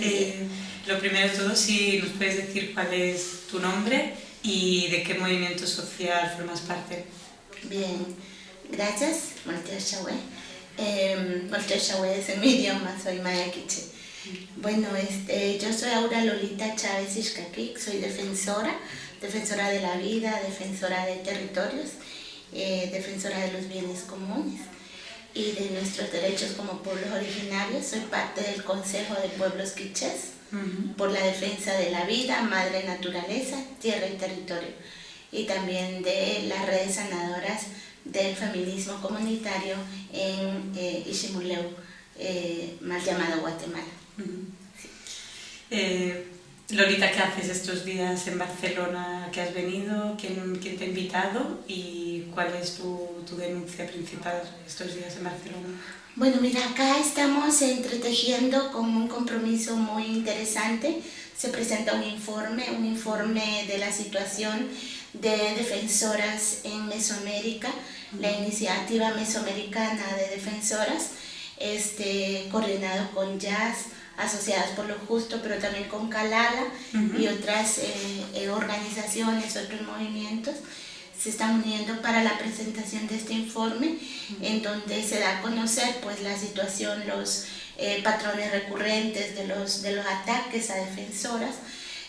Eh, lo primero de todo, si nos puedes decir cuál es tu nombre y de qué movimiento social formas parte. Bien, gracias, Eh, es en mi idioma, soy maya quiche. Bueno, este, yo soy Aura Lolita Chávez Ishkakik, soy defensora, defensora de la vida, defensora de territorios, eh, defensora de los bienes comunes y de nuestros derechos como pueblos originarios. Soy parte del Consejo de Pueblos Quichés por la defensa de la vida, madre naturaleza, tierra y territorio. Y también de las redes sanadoras del feminismo comunitario en eh, Ishimuleu, eh, mal llamado Guatemala. Eh, Lolita, ¿qué haces estos días en Barcelona que has venido? ¿Quién, quién te ha invitado? ¿Y cuál es tu, tu, denuncia principal estos días en Barcelona? Bueno, mira, acá estamos entretejiendo con un compromiso muy interesante. Se presenta un informe, un informe de la situación de defensoras en Mesoamérica, la iniciativa mesoamericana de defensoras, este, coordinado con Jazz, asociadas por lo justo, pero también con Calala y otras eh, eh, organizaciones, otros movimientos se están uniendo para la presentación de este informe en donde se da a conocer pues la situación, los eh, patrones recurrentes de los, de los ataques a defensoras,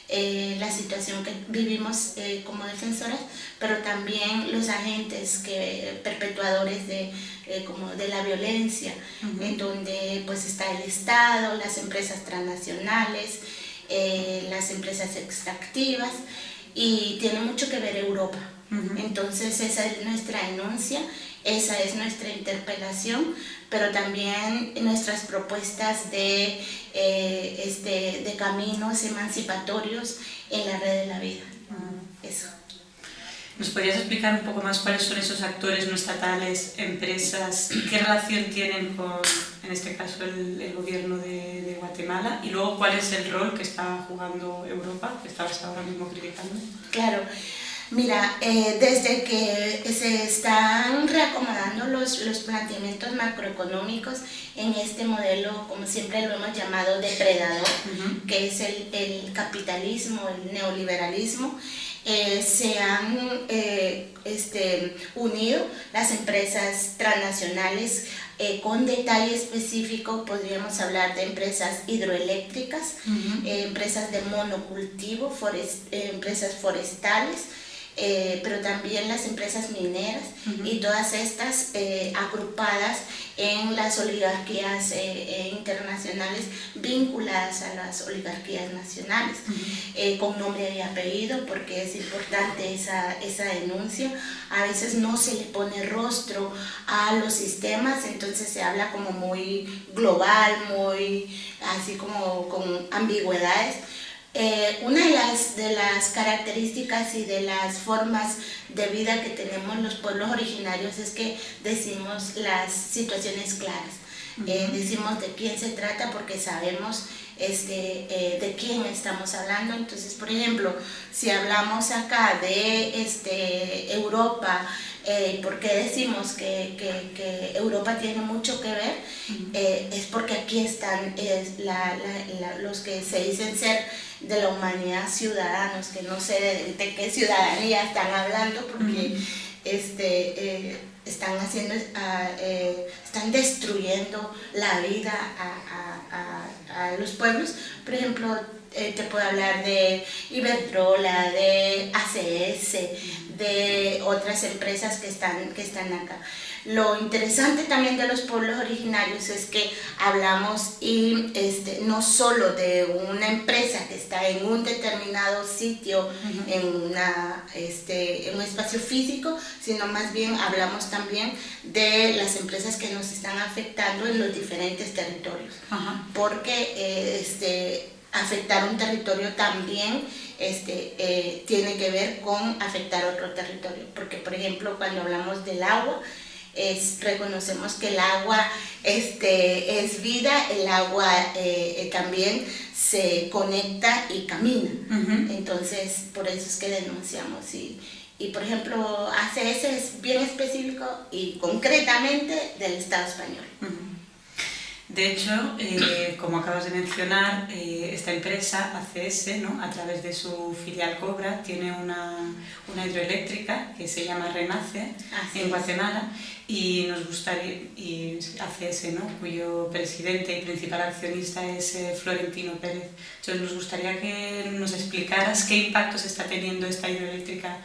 la situación que vivimos como defensoras, pero también los agentes que, perpetuadores de eh, como de la violencia, en donde pues está el Estado, las empresas transnacionales, eh, las empresas extractivas y tiene mucho que ver Europa. Entonces esa es nuestra denuncia, esa es nuestra interpelación, pero también nuestras propuestas de, eh, este, de caminos emancipatorios en la red de la vida. Eso. ¿Nos podrías explicar un poco más cuáles son esos actores no estatales, empresas, qué relación tienen con, en este caso, el, gobierno de, Guatemala y luego cuál es el rol que está jugando Europa, que estabas ahora mismo criticando? Claro. Mira, eh, desde que se están reacomodando los, los planteamientos macroeconómicos en este modelo, como siempre lo hemos llamado, depredador, que es el, el capitalismo, el neoliberalismo, eh, se han eh, este, unido las empresas transnacionales eh, con detalle específico podríamos hablar de empresas hidroeléctricas, empresas de monocultivo, empresas forestales, eh, pero también las empresas mineras y todas estas eh, agrupadas en las oligarquías eh, internacionales vinculadas a las oligarquías nacionales, con nombre y apellido, porque es importante esa, esa denuncia. A veces no se le pone rostro a los sistemas, entonces se habla como muy global, muy así como con ambigüedades, eh, una de las, de las características y de las formas de vida que tenemos los pueblos originarios es que decimos las situaciones claras. Eh, decimos de quién se trata porque sabemos este, eh, de quién estamos hablando. Entonces, por ejemplo, si hablamos acá de este, Europa, ¿por qué decimos que, que, Europa tiene mucho que ver? es porque aquí están los que se dicen ser de la humanidad ciudadanos, que no sé de, qué ciudadanía están hablando porque este, eh, están haciendo, ah, eh, están destruyendo la vida a, a, los pueblos. Por ejemplo, eh, te puedo hablar de Iberdrola, de ACS, de otras empresas que están, que están acá. Lo interesante también de los pueblos originarios es que hablamos y este, no solo de una empresa que está en un determinado sitio, en, una, este, en un espacio físico, sino más bien hablamos también de las empresas que nos están afectando en los diferentes territorios. Porque eh, este, afectar un territorio también este, eh, tiene que ver con afectar otro territorio. Porque, por ejemplo, cuando hablamos del agua, es, reconocemos que el agua este, es vida, el agua eh, eh, también se conecta y camina. Entonces, por eso es que denunciamos. Y, y, por ejemplo, ACS es bien específico y concretamente del Estado español. De hecho, eh, como acabas de mencionar, eh, esta empresa, ACS, ¿no? a través de su filial Cobra, tiene una, una hidroeléctrica que se llama Renace en Guatemala y nos gustaría, y ACS, ¿no? cuyo presidente y principal accionista es eh, Florentino Pérez. Entonces nos gustaría que nos explicaras qué impactos está teniendo esta hidroeléctrica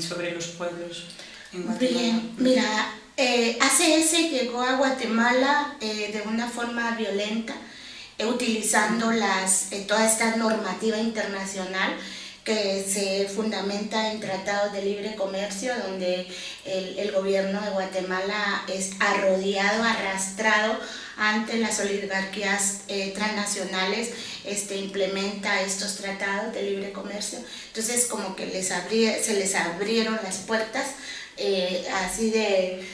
sobre los pueblos en Guatemala. Bien, mira, eh, ACS llegó a Guatemala eh, de una forma violenta, eh, utilizando las, eh, toda esta normativa internacional que se fundamenta en tratados de libre comercio, donde el, gobierno de Guatemala es arrodillado, arrastrado ante las oligarquías transnacionales, este, implementa estos tratados de libre comercio. Entonces, como que les abrí, se les abrieron las puertas así de,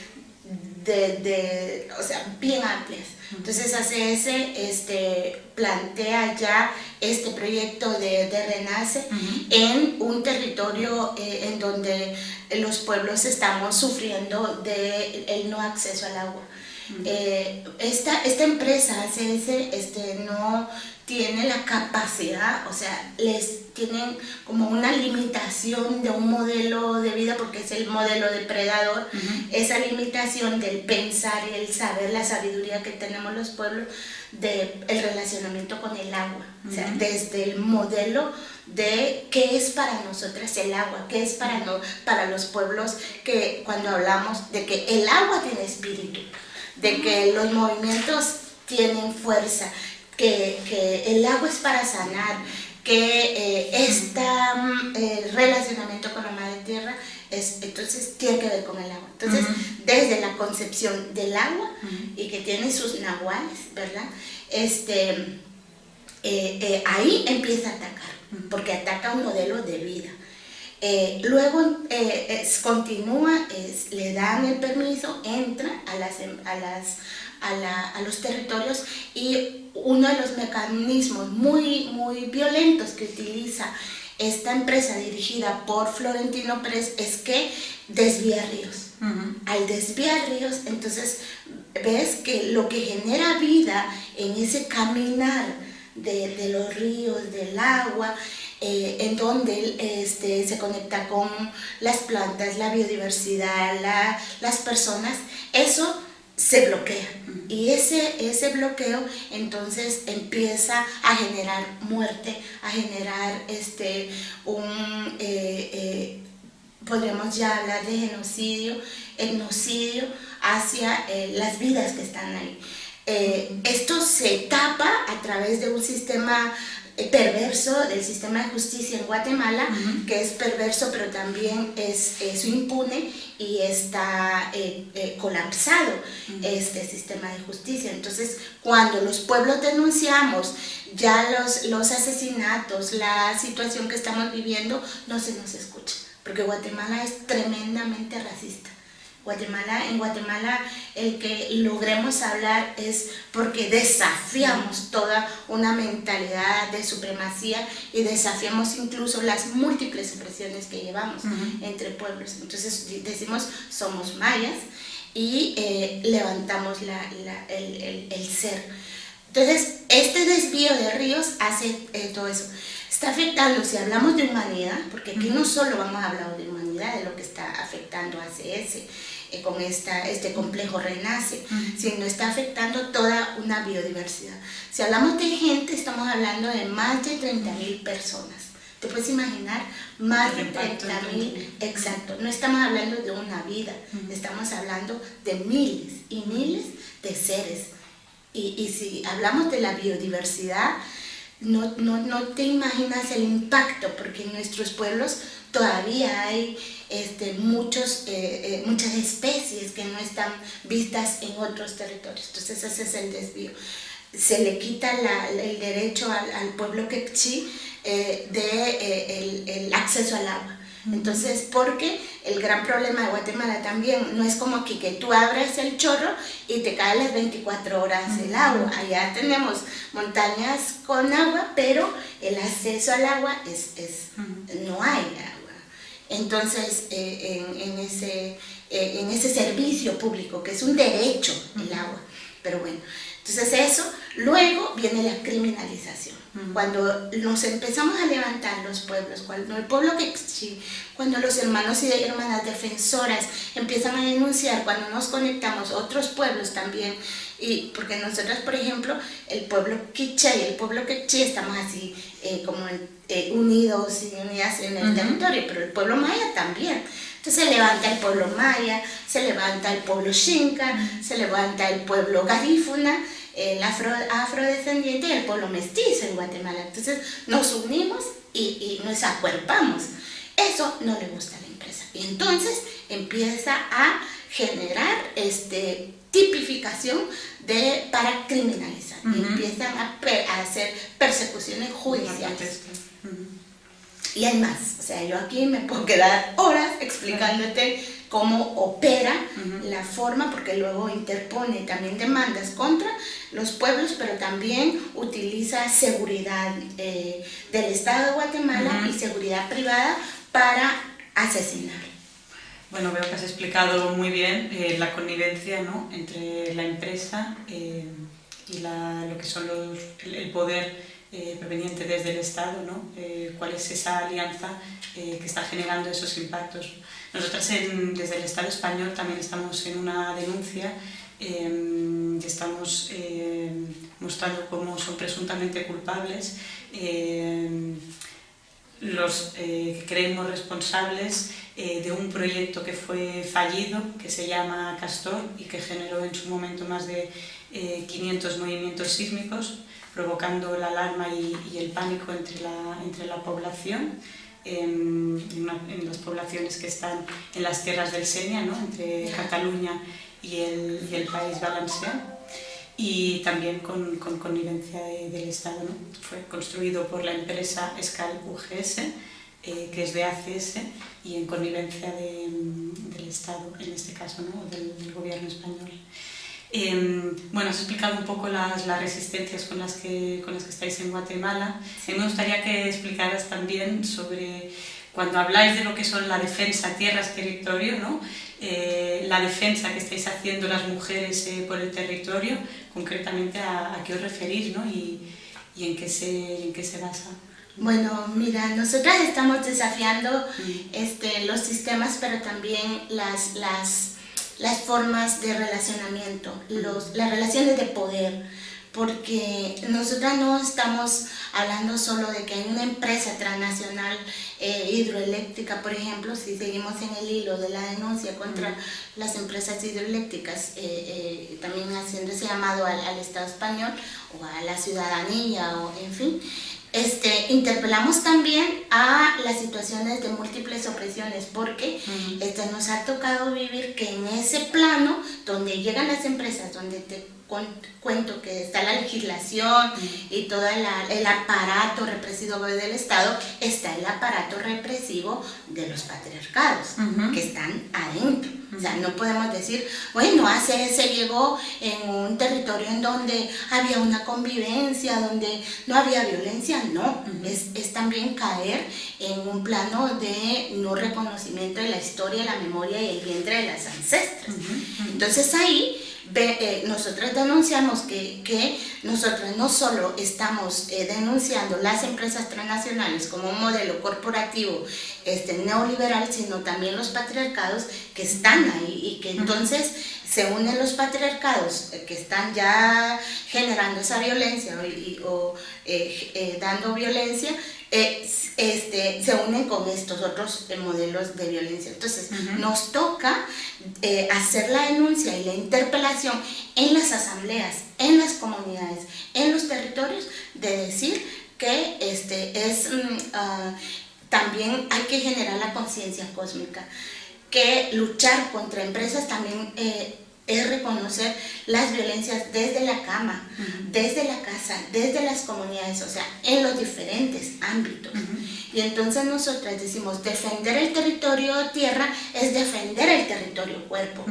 de, de, o sea, bien amplias. Entonces ACS este, plantea ya este proyecto de, de Renace uh -huh. en un territorio eh, en donde los pueblos estamos sufriendo de el no acceso al agua. Eh, esta, esta empresa ACS este, no tiene la capacidad, o sea, les tienen como una limitación de un modelo de vida porque es el modelo depredador, uh -huh. esa limitación del pensar y el saber, la sabiduría que tenemos los pueblos de el relacionamiento con el agua, uh -huh. o sea, desde el modelo de qué es para nosotras el agua, qué es para, no, para los pueblos que cuando hablamos de que el agua tiene espíritu, de que los movimientos tienen fuerza, que, que el agua es para sanar, que eh, este eh, relacionamiento con la madre tierra es, entonces tiene que ver con el agua. Entonces, uh -huh. desde la concepción del agua uh -huh. y que tiene sus nahuales, ¿verdad? Este, eh, eh ahí empieza a atacar, porque ataca un modelo de vida. Eh, luego eh, es, continúa, es, le dan el permiso, entra a, las, a, las, a, la, a, los territorios y uno de los mecanismos muy, muy violentos que utiliza esta empresa dirigida por Florentino Pérez es que desvía ríos. Uh -huh. Al desviar ríos, entonces ves que lo que genera vida en ese caminar de, de los ríos, del agua, eh, en donde este, se conecta con las plantas, la biodiversidad, la, las personas, eso se bloquea. Y ese, ese bloqueo entonces empieza a generar muerte, a generar este, un, eh, eh, podríamos ya hablar de genocidio, etnocidio hacia eh, las vidas que están ahí. esto se tapa a través de un sistema perverso del sistema de justicia en Guatemala, uh -huh. que es perverso pero también es, es impune y está eh, eh, colapsado uh -huh. este sistema de justicia. Entonces, cuando los pueblos denunciamos ya los, los asesinatos, la situación que estamos viviendo, no se nos escucha, porque Guatemala es tremendamente racista. Guatemala, en Guatemala el que logremos hablar es porque desafiamos toda una mentalidad de supremacía y desafiamos incluso las múltiples expresiones que llevamos uh -huh. entre pueblos. Entonces decimos somos mayas y eh, levantamos la, la, el, el, el, ser. Entonces este desvío de ríos hace eh, todo eso. Está afectando, si hablamos de humanidad, porque aquí no solo vamos a hablar de humanidad, de lo que está afectando a eh, con esta, este complejo renace, uh -huh. sino está afectando toda una biodiversidad. Si hablamos de gente, estamos hablando de más de 30 mil personas. ¿Te puedes imaginar? Más de 30 mil, exacto. No estamos hablando de una vida, uh -huh. estamos hablando de miles y miles de seres. Y, y si hablamos de la biodiversidad, no, no, no te imaginas el impacto, porque en nuestros pueblos todavía hay este, muchos, eh, eh, muchas especies que no están vistas en otros territorios. Entonces ese es el desvío. Se le quita la, el derecho al, al pueblo quechí eh, de eh, el, el, acceso al agua. Entonces, porque el gran problema de Guatemala también no es como aquí que tú abres el chorro y te cae las 24 horas el agua. Allá tenemos montañas con agua, pero el acceso al agua es, es no hay. Entonces, eh, en, en, ese, eh, en ese servicio público, que es un derecho el agua. Pero bueno, Entonces eso, luego viene la criminalización. Cuando nos empezamos a levantar los pueblos, cuando el pueblo que cuando los hermanos y hermanas defensoras empiezan a denunciar, cuando nos conectamos otros pueblos también, y porque nosotros, por ejemplo, el pueblo quiché y el pueblo quechí estamos así eh, como eh, unidos y unidas en el territorio, pero el pueblo maya también. Entonces se levanta el pueblo maya, se levanta el pueblo xinca, se levanta el pueblo garífuna, el afro, afrodescendiente y el pueblo mestizo en Guatemala. Entonces nos unimos y, y nos acuerpamos. Eso no le gusta a la empresa. Y entonces empieza a generar este, tipificación de, para criminalizar. y empiezan a, a, hacer persecuciones judiciales. Y hay más. O sea, yo aquí me puedo quedar horas explicándote cómo opera la forma, porque luego interpone también demandas contra los pueblos, pero también utiliza seguridad eh, del Estado de Guatemala y seguridad privada para asesinar. Bueno, veo que has explicado muy bien eh, la connivencia ¿no? entre la empresa eh, y lo que son el poder eh, proveniente desde el Estado, ¿no? Eh, cuál es esa alianza que está generando esos impactos. Nosotras desde el Estado español también estamos en una denuncia em, estamos em, mostrando cómo son presuntamente culpables em, los que creemos responsables de un proyecto que fue fallido, que se llama Castor y que generó en su momento más de 500 movimientos sísmicos, provocando la alarma y, el pánico entre la, entre la población, en, las poblaciones que están en las tierras del Senia, ¿no? entre Cataluña y el, y el país valenciano y también con, con connivencia del Estado. ¿no? Fue construido por la empresa Escal UGS, eh, que es de ACS, y en connivencia del Estado, en este caso, ¿no? del, del gobierno español. Em, bueno, has explicado un poco las, las, resistencias con las, que, con las que estáis en Guatemala. me gustaría que explicaras también sobre, cuando habláis de lo que son la defensa, tierras, territorio, ¿no? Eh, la defensa que estáis haciendo las mujeres eh, por el territorio, concretamente a, a, qué os referís ¿no? y, y en, qué se, en qué se basa. Bueno, mira, nosotras estamos desafiando mm. este, los sistemas, pero también las, las las formas de relacionamiento, los, las relaciones de poder, porque nosotras no estamos hablando solo de que hay una empresa transnacional eh, hidroeléctrica, por ejemplo, si seguimos en el hilo de la denuncia contra las empresas hidroeléctricas, eh, eh, también haciendo ese llamado al, al, Estado español o a la ciudadanía, o en fin, este, interpelamos también a las situaciones de múltiples opresiones porque este, nos ha tocado vivir que en ese plano donde llegan las empresas, donde te cuento que está la legislación y todo el aparato represivo del Estado, está el aparato represivo de los patriarcados que están adentro. O sea, no podemos decir, bueno, hace se llegó en un territorio en donde había una convivencia, donde no había violencia, no, es, es, también caer en un plano de no reconocimiento de la historia, la memoria y el vientre de las ancestras. Entonces ahí eh, nosotros denunciamos que, que nosotros no solo estamos eh, denunciando las empresas transnacionales como un modelo corporativo este, neoliberal, sino también los patriarcados que están ahí y que entonces se unen los patriarcados eh, que están ya generando esa violencia o, dando violencia este, se unen con estos otros modelos de violencia. Entonces, nos toca eh, hacer la denuncia y la interpelación en las asambleas, en las comunidades, en los territorios, de decir que este, es, mm, ah, también hay que generar la conciencia cósmica, que luchar contra empresas también eh, es reconocer las violencias desde la cama, desde la casa, desde las comunidades, o sea, en los diferentes ámbitos. Y entonces nosotras decimos, defender el territorio tierra es defender el territorio cuerpo.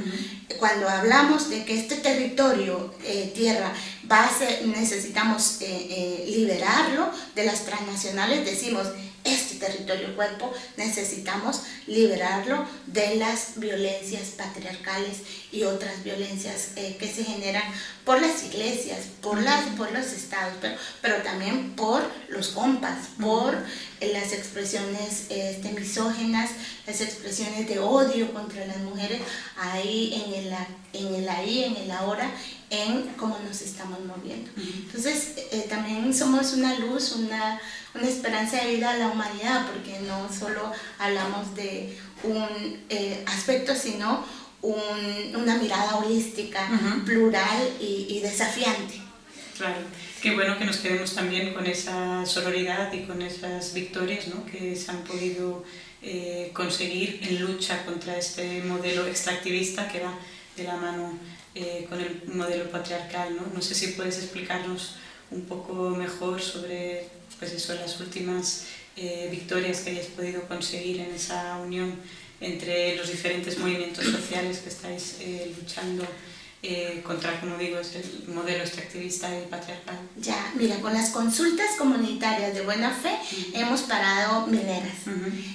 Cuando hablamos de que este territorio eh, tierra va a ser, necesitamos eh, eh, liberarlo de las transnacionales, decimos, este territorio cuerpo necesitamos liberarlo de las violencias patriarcales y otras violencias eh, que se generan por las iglesias, por, las, por los estados, pero, pero también por los compas, por las expresiones este, misógenas, las expresiones de odio contra las mujeres, ahí en el, en el ahí, en el ahora, en cómo nos estamos moviendo. Entonces, eh, también somos una luz, una, una, esperanza de vida a la humanidad, porque no solo hablamos de un eh, aspecto, sino un, una mirada holística, plural y, y desafiante. Claro, qué bueno que nos quedemos también con esa sororidad y con esas victorias ¿no? que se han podido eh, conseguir en lucha contra este modelo extractivista que va de la mano eh, con el modelo patriarcal. ¿no? no sé si puedes explicarnos un poco mejor sobre pues eso, las últimas eh, victorias que hayas podido conseguir en esa unión entre los diferentes movimientos sociales que estáis luchando eh, contra, como digo, el modelo extractivista y patriarcal. Ya, mira, con las consultas comunitarias de buena fe hemos parado mineras.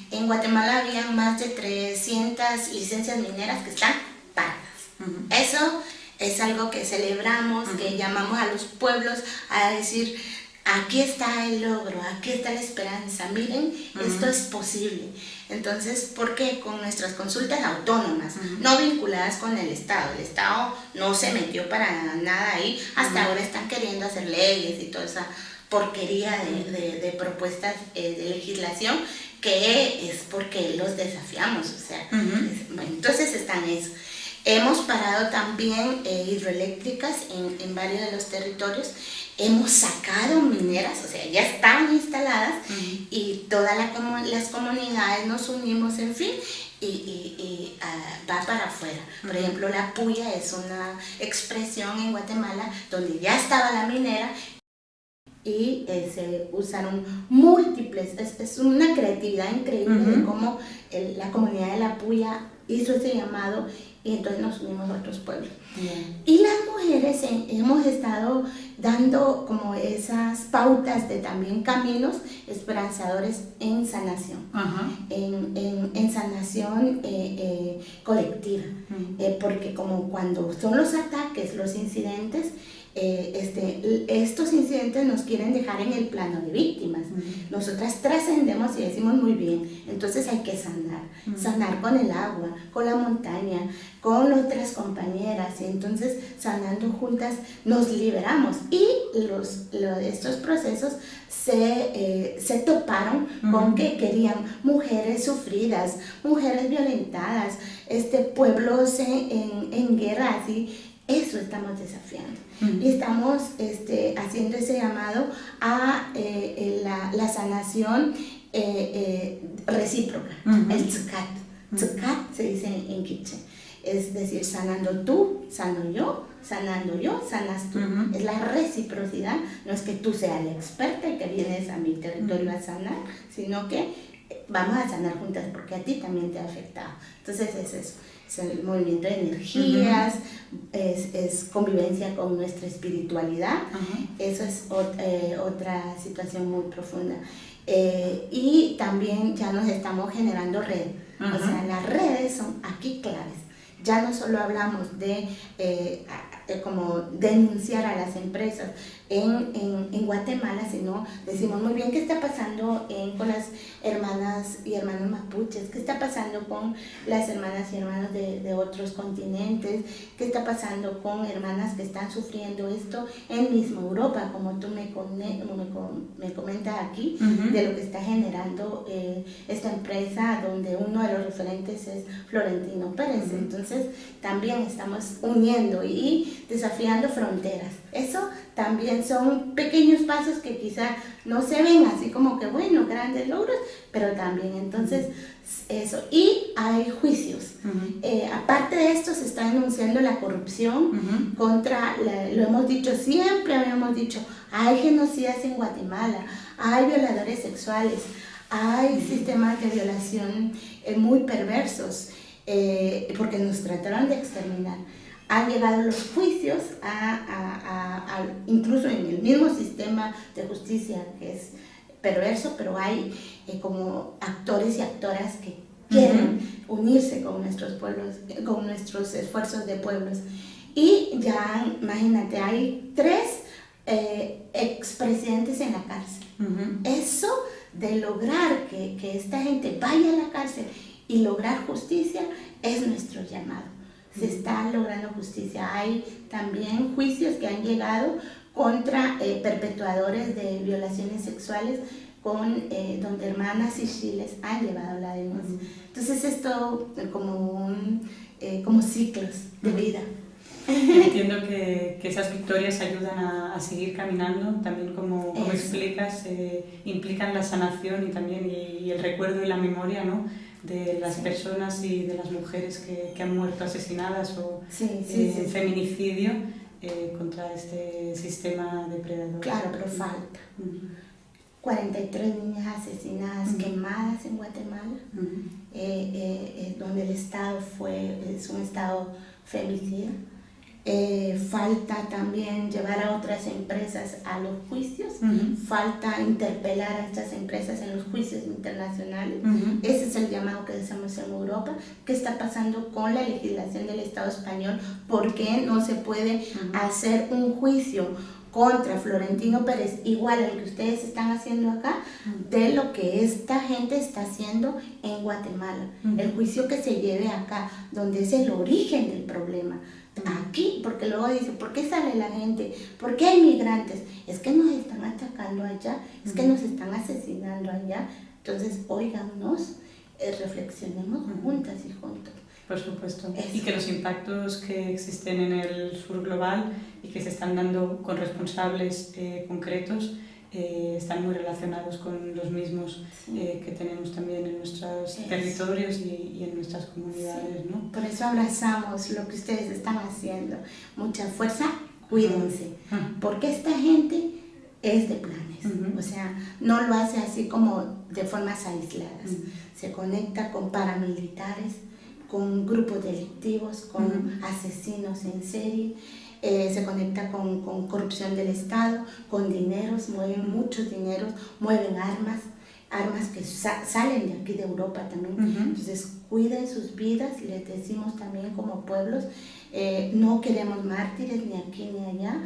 En Guatemala habían más de 300 licencias mineras que están Eso es algo que celebramos, que llamamos a los pueblos a decir, aquí está el logro, aquí está la esperanza, miren, esto es posible. Entonces, ¿por qué? Con nuestras consultas autónomas, no vinculadas con el Estado. El Estado no se metió para nada ahí, hasta ahora están queriendo hacer leyes y toda esa porquería de, propuestas eh, de legislación que es porque los desafiamos, o sea, entonces están eso. Hemos parado también eh, hidroeléctricas en, en varios de los territorios. Hemos sacado mineras, o sea, ya estaban instaladas y todas las comunidades nos unimos, en fin, y, ah, va para afuera. Por ejemplo, la puya es una expresión en Guatemala donde ya estaba la minera y eh, se usaron múltiples, es, una creatividad increíble de cómo la comunidad de la puya hizo ese llamado y entonces nos unimos a otros pueblos. Y las mujeres hemos estado dando como esas pautas de también caminos esperanzadores en sanación, en, en, en, sanación eh, eh, colectiva, eh, porque como cuando son los ataques, los incidentes, este, estos incidentes nos quieren dejar en el plano de víctimas. Nosotras trascendemos y decimos muy bien, entonces hay que sanar, sanar con el agua, con la montaña, con otras compañeras, y entonces sanando juntas nos liberamos. Y los, estos procesos se, eh, se toparon con que querían mujeres sufridas, mujeres violentadas, este, pueblos en, en, guerra, así, eso estamos desafiando. Y estamos este, haciendo ese llamado a eh, la, la, sanación eh, recíproca, el tzukat. Tzukat se dice en, en es decir, sanando tú, sano yo, sanando yo, sanas tú. Es la reciprocidad, no es que tú seas la experta y que vienes a mi territorio a sanar, sino que vamos a sanar juntas porque a ti también te ha afectado. Entonces es eso, es el movimiento de energías, es, es, convivencia con nuestra espiritualidad, eso es eh, otra situación muy profunda. Eh, y también ya nos estamos generando red, o sea, las redes son aquí claves. Ya no solo hablamos de eh, como denunciar a las empresas en, en, Guatemala, sino decimos muy bien qué está pasando con las hermanas y hermanos mapuches, qué está pasando con las hermanas y hermanos de, de otros continentes, qué está pasando con hermanas que están sufriendo esto en mismo Europa, como tú me, me, me comentas aquí, de lo que está generando eh, esta empresa donde uno de los referentes es Florentino Pérez. Entonces también estamos uniendo y desafiando fronteras. Eso también son pequeños pasos que quizá no se ven así como que, bueno, grandes logros, pero también entonces eso. Y hay juicios. Eh, aparte de esto, se está denunciando la corrupción contra, lo hemos dicho siempre, habíamos dicho, hay genocidas en Guatemala, hay violadores sexuales, hay sistemas de violación eh, muy perversos, eh, porque nos trataron de exterminar han llegado los juicios, a, a, a, incluso en el mismo sistema de justicia que es perverso, pero hay eh, como actores y actoras que quieren unirse con nuestros pueblos, con nuestros esfuerzos de pueblos. Y ya, imagínate, hay tres eh, expresidentes en la cárcel. Eso de lograr que, que, esta gente vaya a la cárcel y lograr justicia es nuestro llamado. Se está logrando justicia. Hay también juicios que han llegado contra eh, perpetuadores de violaciones sexuales con, eh, donde hermanas y chiles han llevado la denuncia. Entonces esto como, un, eh, como ciclos de vida. Entiendo que, que, esas victorias ayudan a, seguir caminando, también como, como explicas, eh, implican la sanación y también y, el recuerdo y la memoria ¿no? De las personas y de las mujeres que, que han muerto asesinadas o en feminicidio eh, contra este sistema depredador. Claro, pero falta. 43 niñas asesinadas, quemadas en Guatemala, eh, donde el Estado fue, es un Estado femicida. Eh, falta también llevar a otras empresas a los juicios, falta interpelar a estas empresas en los juicios internacionales. Ese es el llamado que hacemos en Europa. ¿Qué está pasando con la legislación del Estado español? ¿Por qué no se puede hacer un juicio contra Florentino Pérez, igual al que ustedes están haciendo acá, de lo que esta gente está haciendo en Guatemala. El juicio que se lleve acá, donde es el origen del problema aquí, porque luego dice, ¿por qué sale la gente? ¿Por qué hay migrantes? Es que nos están atacando allá, es que nos están asesinando allá. Entonces, óiganos, eh, reflexionemos juntas y juntos. Por supuesto. Y que los impactos que existen en el sur global y que se están dando con responsables eh, concretos eh, están muy relacionados con los mismos eh, que tenemos también en nuestros territorios y, en nuestras comunidades. ¿no? Por eso abrazamos lo que ustedes están haciendo. Mucha fuerza, cuídense, porque esta gente es de planes, o sea, no lo hace así como de formas aisladas, se conecta con paramilitares, con grupos delictivos, con asesinos en serie, eh, se conecta con, con, corrupción del Estado, con dineros, mueven muchos dineros, mueven armas, armas que salen de aquí de Europa también. Entonces, cuiden sus vidas, les decimos también como pueblos, eh, no queremos mártires ni aquí ni allá.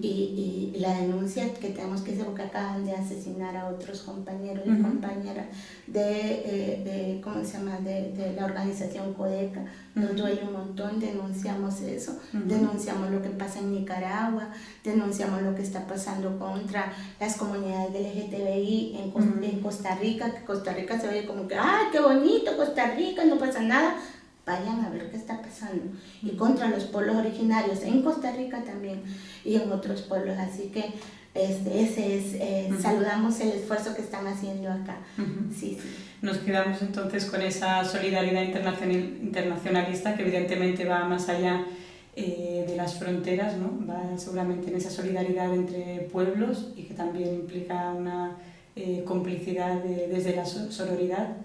Y, y, la denuncia que tenemos que hacer porque acaban de asesinar a otros compañeros y compañeras de, eh, de, ¿cómo se llama?, de, de, la organización CODECA, nos duele un montón, denunciamos eso, denunciamos lo que pasa en Nicaragua, denunciamos lo que está pasando contra las comunidades LGTBI en, en Costa Rica, que Costa Rica se oye como que, ¡ay, qué bonito Costa Rica, no pasa nada! Vayan a ver qué está pasando. Y contra los pueblos originarios en Costa Rica también y en otros pueblos. Así que este, ese es, eh, saludamos el esfuerzo que están haciendo acá. sí, sí. Nos quedamos entonces con esa solidaridad internacionalista que evidentemente va más allá eh, de las fronteras, ¿no? va seguramente en esa solidaridad entre pueblos y que también implica una eh, complicidad desde la sororidad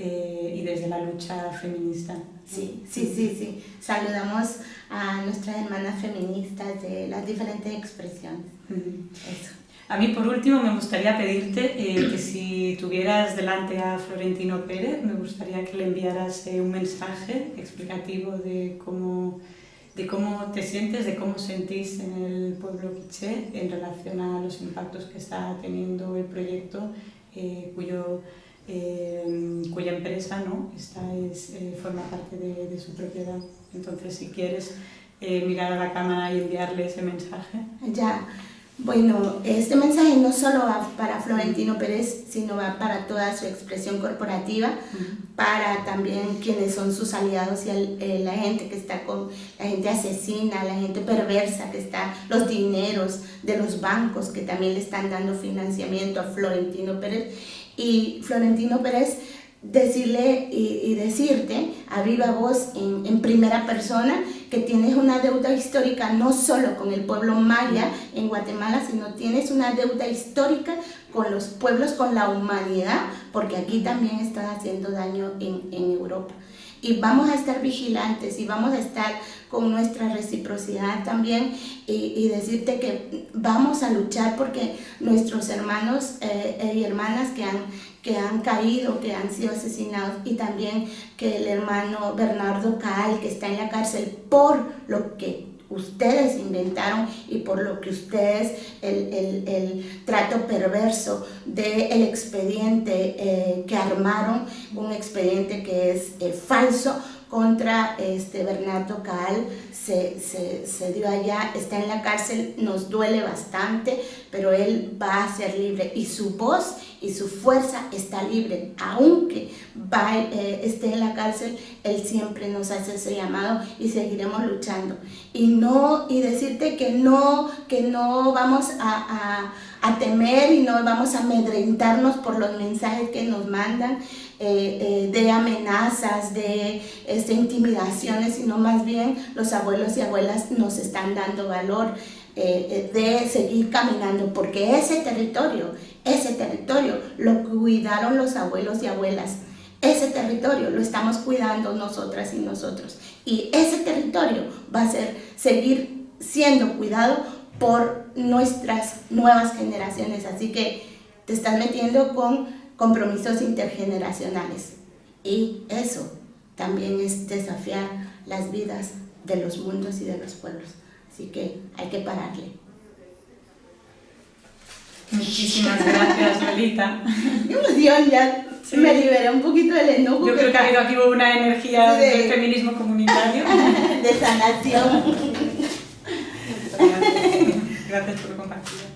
eh, y desde la lucha feminista. Sí, sí, sí, sí. Saludamos a nuestras hermanas feministas de las diferentes expresiones. Eso. A mí, por último, me gustaría pedirte eh, que si tuvieras delante a Florentino Pérez, me gustaría que le enviaras eh, un mensaje explicativo de cómo, de cómo te sientes, de cómo sentís en el pueblo quiché en relación a los impactos que está teniendo el proyecto, cuyo eh, cuya empresa ¿no? Esta es, eh, forma parte de, su propiedad. Entonces, si quieres eh, mirar a la cámara y enviarle ese mensaje. Ya, bueno, este mensaje no solo va para Florentino Pérez, sino va para toda su expresión corporativa, para también quienes son sus aliados y el, la gente que está con, la gente asesina, la gente perversa que está, los dineros de los bancos que también le están dando financiamiento a Florentino Pérez. Y Florentino Pérez decirle y, decirte a viva voz en, en, primera persona que tienes una deuda histórica no solo con el pueblo maya en Guatemala, sino tienes una deuda histórica con los pueblos, con la humanidad, porque aquí también están haciendo daño en, en Europa. y vamos a estar vigilantes y vamos a estar con nuestra reciprocidad también y, decirte que vamos a luchar porque nuestros hermanos eh, y hermanas que han, que han caído, que han sido asesinados y también que el hermano Bernardo Caal que está en la cárcel por lo que ustedes inventaron y por lo que ustedes, el, trato perverso del expediente eh, que armaron, un expediente que es eh, falso, contra este Bernardo Caal se, se, dio allá, está en la cárcel, nos duele bastante, pero él va a ser libre y su voz y su fuerza está libre, aunque va, eh, esté en la cárcel, él siempre nos hace ese llamado y seguiremos luchando. Y, no, y decirte que no, que no vamos a, a, a temer y no vamos a amedrentarnos por los mensajes que nos mandan, eh, eh, de amenazas, de este, intimidaciones, sino más bien los abuelos y abuelas nos están dando valor eh, de seguir caminando, porque ese territorio, ese territorio lo cuidaron los abuelos y abuelas. Ese territorio lo estamos cuidando nosotras y nosotros. Y ese territorio va a ser, seguir siendo cuidado por nuestras nuevas generaciones. Así que te estás metiendo con compromisos intergeneracionales. Y eso también es desafiar las vidas de los mundos y de los pueblos. Así que hay que pararle. Muchísimas gracias, Lolita. emoción, ya me liberé un poquito del enojo. Yo creo que ha habido aquí una energía de, del feminismo comunitario. De sanación. gracias. gracias por compartir.